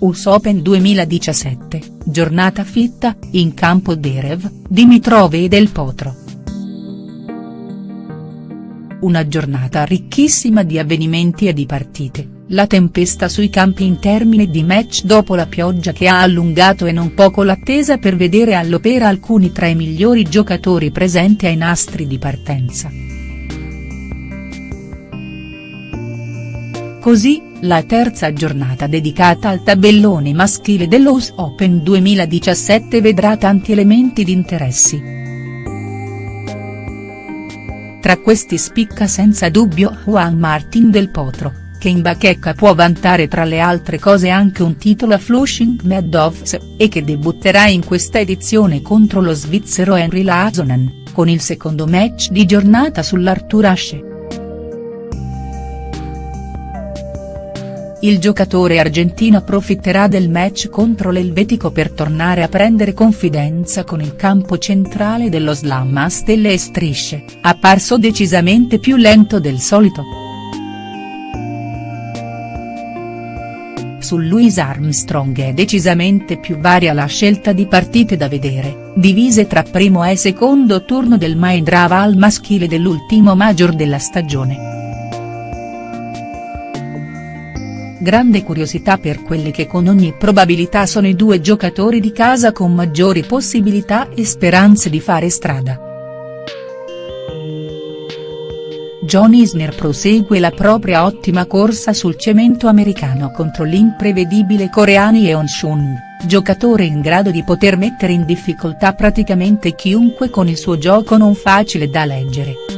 US Open 2017, giornata fitta, in campo Derev, Dimitrov e Del Potro. Una giornata ricchissima di avvenimenti e di partite, la tempesta sui campi in termine di match dopo la pioggia che ha allungato e non poco l'attesa per vedere all'opera alcuni tra i migliori giocatori presenti ai nastri di partenza. Così, la terza giornata dedicata al tabellone maschile dell'US Open 2017 vedrà tanti elementi di interessi. Tra questi spicca senza dubbio Juan Martín del Potro, che in bacheca può vantare tra le altre cose anche un titolo a Flushing Meadows, e che debutterà in questa edizione contro lo svizzero Henry Lazonen, con il secondo match di giornata sull'Arthur Ashe. Il giocatore argentino approfitterà del match contro l'Elvetico per tornare a prendere confidenza con il campo centrale dello slam a stelle e strisce, apparso decisamente più lento del solito. Su Louis Armstrong è decisamente più varia la scelta di partite da vedere, divise tra primo e secondo turno del Maendrava al maschile dell'ultimo major della stagione. Grande curiosità per quelli che con ogni probabilità sono i due giocatori di casa con maggiori possibilità e speranze di fare strada. John Isner prosegue la propria ottima corsa sul cemento americano contro l'imprevedibile coreano Yeon Shun, giocatore in grado di poter mettere in difficoltà praticamente chiunque con il suo gioco non facile da leggere.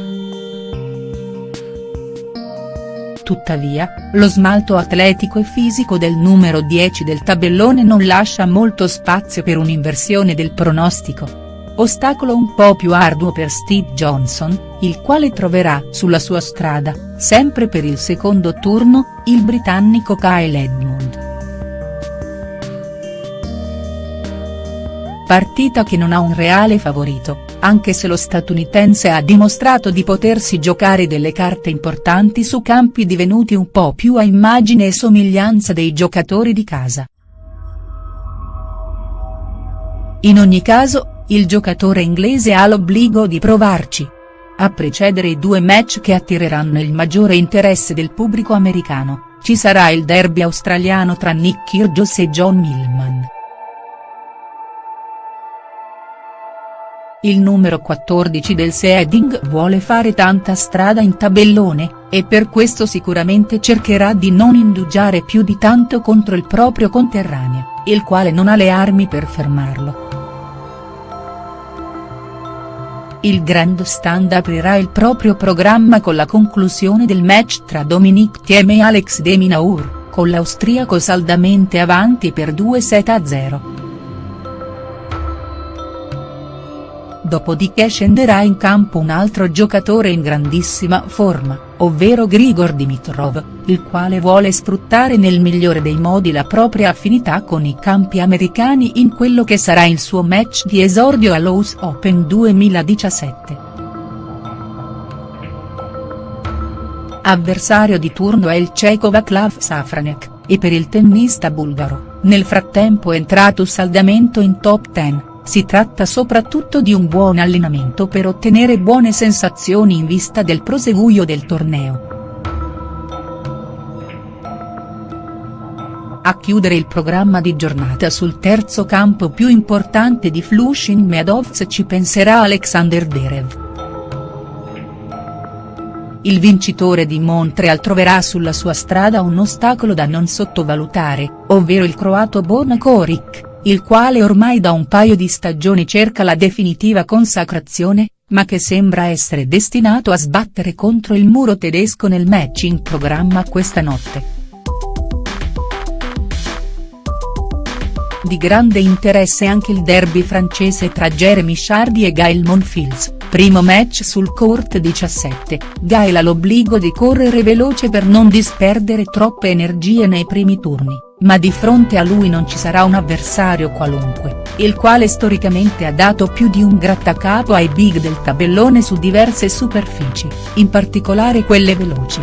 Tuttavia, lo smalto atletico e fisico del numero 10 del tabellone non lascia molto spazio per un'inversione del pronostico. Ostacolo un po' più arduo per Steve Johnson, il quale troverà sulla sua strada, sempre per il secondo turno, il britannico Kyle Edmund. Partita che non ha un reale favorito, anche se lo statunitense ha dimostrato di potersi giocare delle carte importanti su campi divenuti un po' più a immagine e somiglianza dei giocatori di casa. In ogni caso, il giocatore inglese ha l'obbligo di provarci. A precedere i due match che attireranno il maggiore interesse del pubblico americano, ci sarà il derby australiano tra Nick Kyrgios e John Millman. Il numero 14 del seeding vuole fare tanta strada in tabellone, e per questo sicuramente cercherà di non indugiare più di tanto contro il proprio conterraneo, il quale non ha le armi per fermarlo. Il Grand Stand aprirà il proprio programma con la conclusione del match tra Dominic Thiem e Alex de Minaur, con l'austriaco saldamente avanti per 2 set a 0. Dopodiché scenderà in campo un altro giocatore in grandissima forma, ovvero Grigor Dimitrov, il quale vuole sfruttare nel migliore dei modi la propria affinità con i campi americani in quello che sarà il suo match di esordio all'Ous Open 2017. Avversario di turno è il ceco Vaclav Safranek, e per il tennista bulgaro, nel frattempo entrato saldamento in top 10 si tratta soprattutto di un buon allenamento per ottenere buone sensazioni in vista del proseguio del torneo. A chiudere il programma di giornata sul terzo campo più importante di Flushing Meadows ci penserà Alexander Derev. Il vincitore di Montreal troverà sulla sua strada un ostacolo da non sottovalutare, ovvero il croato Borna Koric il quale ormai da un paio di stagioni cerca la definitiva consacrazione, ma che sembra essere destinato a sbattere contro il muro tedesco nel match in programma questa notte. Di grande interesse anche il derby francese tra Jeremy Chardy e Gael Monfils, primo match sul court 17, Gael ha l'obbligo di correre veloce per non disperdere troppe energie nei primi turni ma di fronte a lui non ci sarà un avversario qualunque, il quale storicamente ha dato più di un grattacapo ai big del tabellone su diverse superfici, in particolare quelle veloci.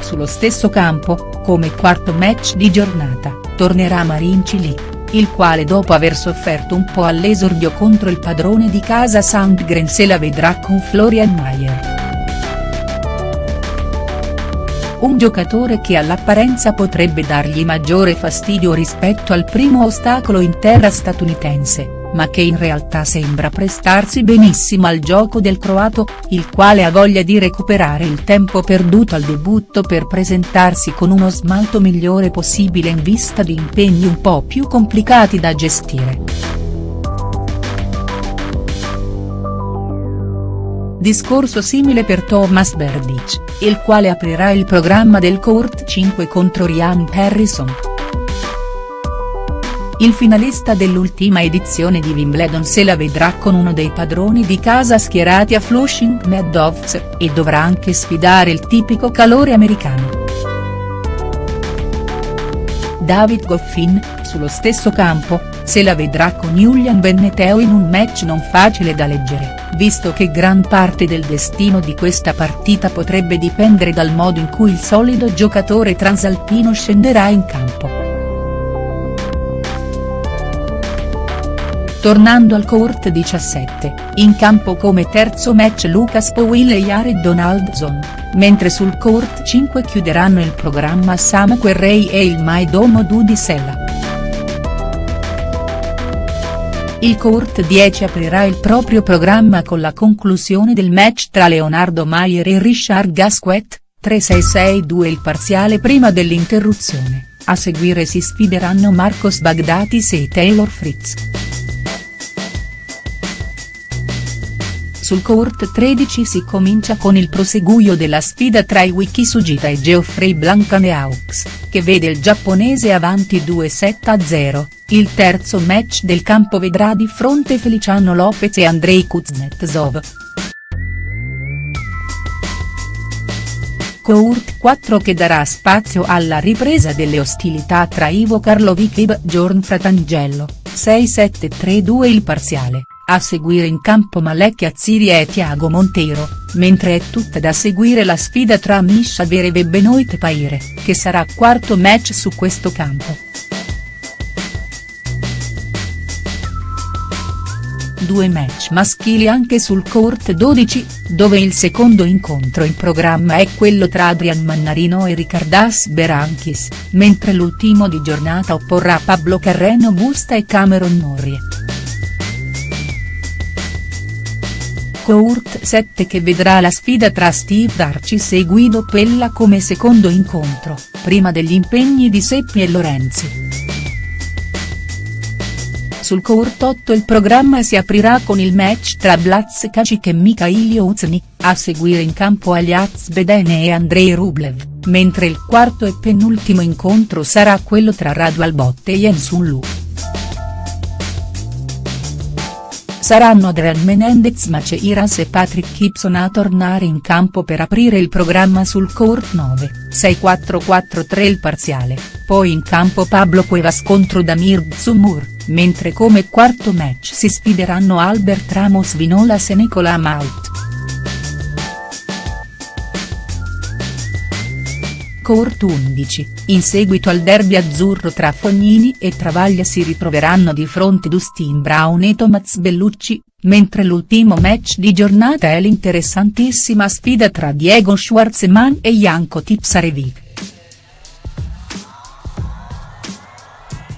Sullo stesso campo, come quarto match di giornata, tornerà Marin Cilic, il quale dopo aver sofferto un po' all'esordio contro il padrone di casa Sandgren se la vedrà con Florian Mayer. Un giocatore che all'apparenza potrebbe dargli maggiore fastidio rispetto al primo ostacolo in terra statunitense ma che in realtà sembra prestarsi benissimo al gioco del croato, il quale ha voglia di recuperare il tempo perduto al debutto per presentarsi con uno smalto migliore possibile in vista di impegni un po' più complicati da gestire. Discorso simile per Thomas Berdych, il quale aprirà il programma del Court 5 contro Ryan Harrison. Il finalista dell'ultima edizione di Wimbledon se la vedrà con uno dei padroni di casa schierati a Flushing Meadows, e dovrà anche sfidare il tipico calore americano. David Goffin, sullo stesso campo, se la vedrà con Julian Benneteo in un match non facile da leggere, visto che gran parte del destino di questa partita potrebbe dipendere dal modo in cui il solido giocatore transalpino scenderà in campo. Tornando al court 17, in campo come terzo match Lucas Powell e Jared Donaldson, mentre sul court 5 chiuderanno il programma Sam Querrey e il Maidomo Dudi Il court 10 aprirà il proprio programma con la conclusione del match tra Leonardo Maier e Richard Gasquet, 3-6-6-2 il parziale prima dell'interruzione, a seguire si sfideranno Marcos Bagdatis e Taylor Fritz. Sul court 13 si comincia con il proseguio della sfida tra Iwiki Sugita e Geoffrey Blancaneaux, che vede il giapponese avanti 2-7-0, il terzo match del campo vedrà di fronte Feliciano Lopez e Andrei Kuznetsov. Court 4 che darà spazio alla ripresa delle ostilità tra Ivo Karlovic e Bjorn Fratangelo, 6-7-3-2 il parziale a seguire in campo Malek Azziri e Tiago Monteiro, mentre è tutta da seguire la sfida tra Misha Vereve e Benoit Paire, che sarà quarto match su questo campo. Due match maschili anche sul court 12, dove il secondo incontro in programma è quello tra Adrian Mannarino e Ricardas Berankis, mentre l'ultimo di giornata opporrà Pablo Carreno Busta e Cameron Norrie. Court 7 che vedrà la sfida tra Steve Darcis e Guido Pella come secondo incontro, prima degli impegni di Seppi e Lorenzi. Sul Court 8 il programma si aprirà con il match tra Blaz Kacic e Mikhail Uzny, a seguire in campo Aliaz Bedene e Andrei Rublev, mentre il quarto e penultimo incontro sarà quello tra Radu Albotte e Yensun Lu. Saranno Adrian Menendez Maceiras e Patrick Gibson a tornare in campo per aprire il programma sul court 9, 6-4-4-3 il parziale, poi in campo Pablo Cuevas contro Damir Zumur, mentre come quarto match si sfideranno Albert Ramos Vinolas e Nicola Maut. Court 11, in seguito al derby azzurro tra Fognini e Travaglia si ritroveranno di fronte Dustin Brown e Tomaz Bellucci, mentre l'ultimo match di giornata è l'interessantissima sfida tra Diego Schwartzman e Janko Tipsarevic.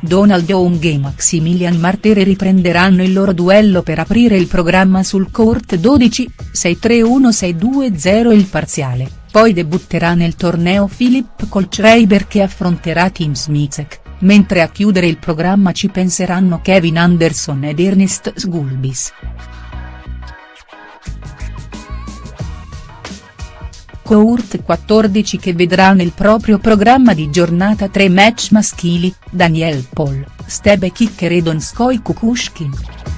Donald Young e Maximilian Martere riprenderanno il loro duello per aprire il programma sul court 12, 6-3-1-6-2-0 il parziale poi debutterà nel torneo Filip Kolschreiber che affronterà Tim Smicek, mentre a chiudere il programma ci penseranno Kevin Anderson ed Ernest Sgulbis. Court 14 che vedrà nel proprio programma di giornata tre match maschili, Daniel Paul, Stebe Kicker e Donskoy Kukushkin.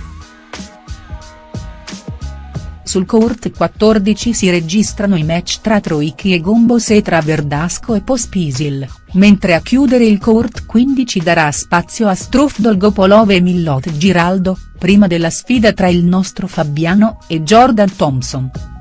Sul court 14 si registrano i match tra Troicki e Gombos e tra Verdasco e Pospisil, mentre a chiudere il court 15 darà spazio a Struff Dolgopolov e Millot Giraldo, prima della sfida tra il nostro Fabiano e Jordan Thompson.